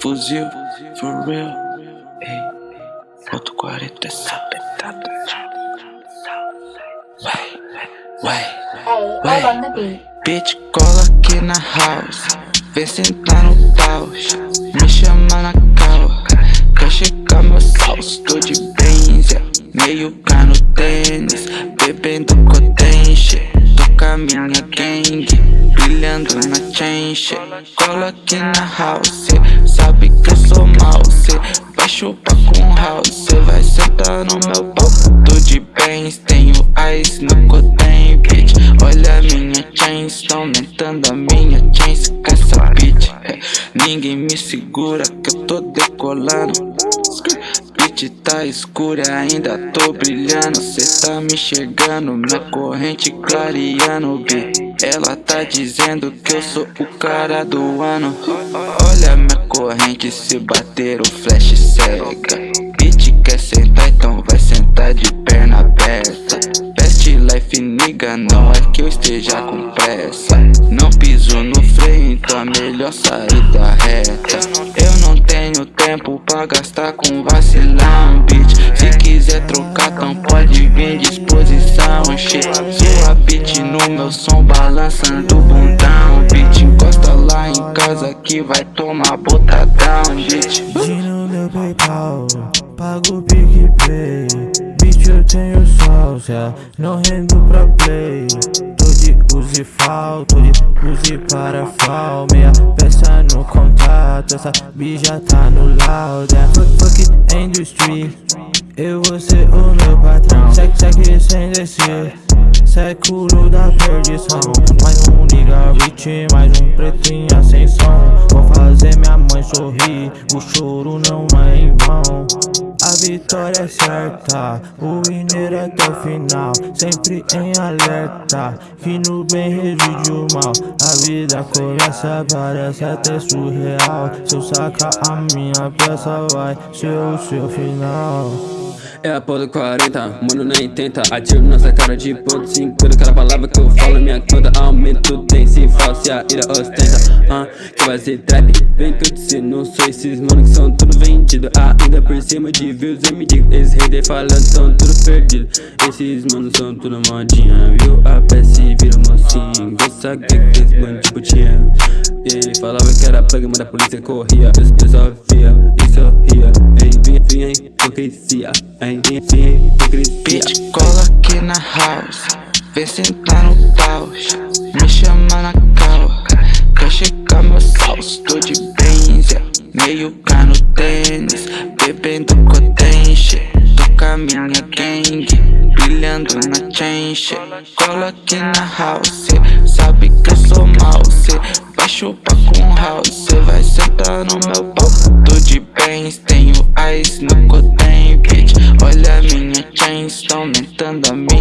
Fuzil, for real. Ei, ponto 40 é Vai, vai, vai. Bitch, cola aqui na house. Vem sentar no caos. Me chama na cal. A minha gang. Brilhando na chain. Cola aqui na house. Sabe que eu sou mal. Cê vai chupar com house. Cê vai sentar no meu pau. Tô de bens. Tenho ice no cotem, bitch. Olha a minha chains. Tá aumentando a minha chains com essa bitch. É, ninguém me segura que eu tô decolando. Bitch tá escura, ainda tô brilhando. Cê tá me enxergando, minha corrente clareando, B Ela tá dizendo que eu sou o cara do ano. Olha minha corrente, se bater o flash cega. Bitch quer sentar, então vai sentar de perna aberta. Best life nigga, não é que eu esteja com pressa. Não piso no freio, então é melhor sair da reta tenho tempo pra gastar com vacilão, bitch Se quiser trocar, então pode vir disposição, shit Sua bitch no meu som balançando bundão, bitch Encosta lá em casa que vai tomar botadão, bitch no meu Paypal, pago o PicPay. Bitch eu tenho sócia, não rendo pra play. Tô de use fal, tô de use para fal Meia peça no contato, essa bija tá no loud. É. Fuck, fuck industry, eu vou ser o meu patrão. Segue, segue sem descer. Século da perdição. Mais um nigga beat, mais um preto em ascensão Vou fazer minha mãe sorrir, o choro não é em vão vitória é certa, o winner até o final Sempre em alerta, que no bem reside o mal. A vida começa, parece até surreal Se eu sacar a minha peça vai ser o seu final é a porra do 40, mano nem tenta Atiro nossa cara de ponto 50 Cada palavra que eu falo minha conta Aumento tem se falsa a ira ostenta. Uh, Que vai ser trap, vem que eu te não sou esses mano que são tudo vendido. Ainda por cima de views eu me digo Esses haters falando são tudo perdido. Esses manos são tudo modinha Viu? A peça e vira mocinho. Gosta que esse mano tipo tinha Ele falava que era plug, mas a polícia corria. Eu só via e sorria Vinha hipocrisia vinha hipocrisia. Bitch, cola aqui na house. Vem sentar no caos Me chama na cal Quer checar meu salso Tô de benzer Meio cá no tênis. Bebendo cotenche Tô com a minha gang. Brilhando na chain Cola aqui na house Sabe que eu sou mal chupa com house Cê vai sentar no meu pau Tô de bens, tenho ice no cotem, bitch Olha a minha chain, estão aumentando a minha